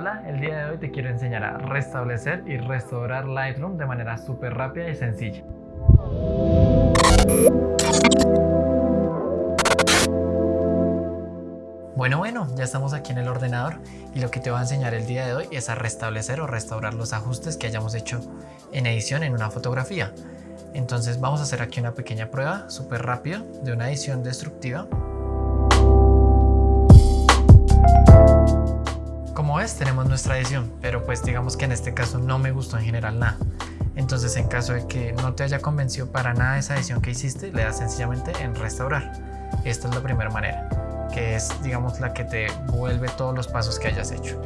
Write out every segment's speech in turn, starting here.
Hola, el día de hoy te quiero enseñar a restablecer y restaurar Lightroom de manera súper rápida y sencilla. Bueno, bueno, ya estamos aquí en el ordenador y lo que te voy a enseñar el día de hoy es a restablecer o restaurar los ajustes que hayamos hecho en edición en una fotografía. Entonces vamos a hacer aquí una pequeña prueba súper rápido de una edición destructiva Tenemos nuestra edición, pero pues digamos que en este caso no me gustó en general nada. Entonces en caso de que no te haya convencido para nada esa edición que hiciste, le das sencillamente en restaurar. Esta es la primera manera, que es digamos la que te vuelve todos los pasos que hayas hecho.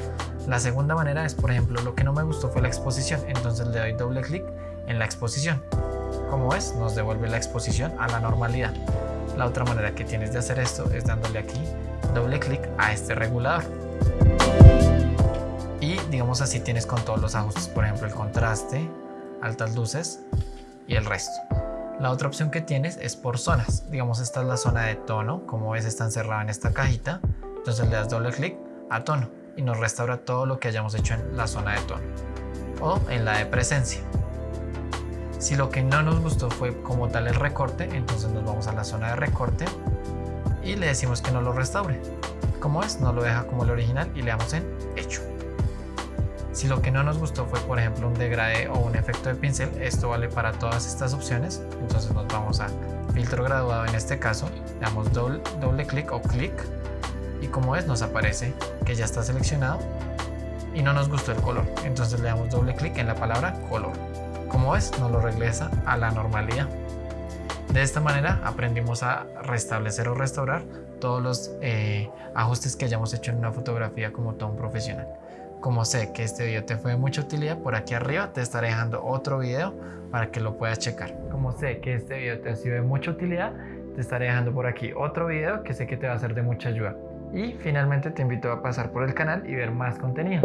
La segunda manera es por ejemplo lo que no me gustó fue la exposición, entonces le doy doble clic en la exposición. Como ves nos devuelve la exposición a la normalidad. La otra manera que tienes de hacer esto es dándole aquí doble clic a este regulador y digamos así tienes con todos los ajustes, por ejemplo el contraste, altas luces y el resto. La otra opción que tienes es por zonas, digamos esta es la zona de tono, como ves está encerrada en esta cajita, entonces le das doble clic a tono y nos restaura todo lo que hayamos hecho en la zona de tono o en la de presencia. Si lo que no nos gustó fue como tal el recorte, entonces nos vamos a la zona de recorte y le decimos que no lo restaure como es, no lo deja como el original y le damos en hecho. Si lo que no nos gustó fue por ejemplo un degradé o un efecto de pincel, esto vale para todas estas opciones, entonces nos vamos a filtro graduado en este caso, le damos doble, doble clic o clic y como es nos aparece que ya está seleccionado y no nos gustó el color, entonces le damos doble clic en la palabra color. Como es, nos lo regresa a la normalidad. De esta manera aprendimos a restablecer o restaurar todos los eh, ajustes que hayamos hecho en una fotografía como todo un profesional. Como sé que este video te fue de mucha utilidad, por aquí arriba te estaré dejando otro video para que lo puedas checar. Como sé que este video te ha sido de mucha utilidad, te estaré dejando por aquí otro video que sé que te va a ser de mucha ayuda. Y finalmente te invito a pasar por el canal y ver más contenido.